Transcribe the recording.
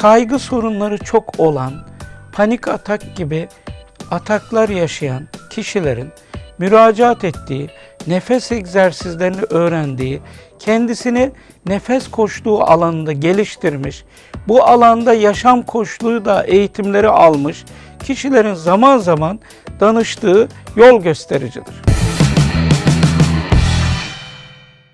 kaygı sorunları çok olan, panik atak gibi ataklar yaşayan kişilerin müracaat ettiği, nefes egzersizlerini öğrendiği, kendisini nefes koçluğu alanında geliştirmiş, bu alanda yaşam koçluğu da eğitimleri almış kişilerin zaman zaman danıştığı yol göstericidir.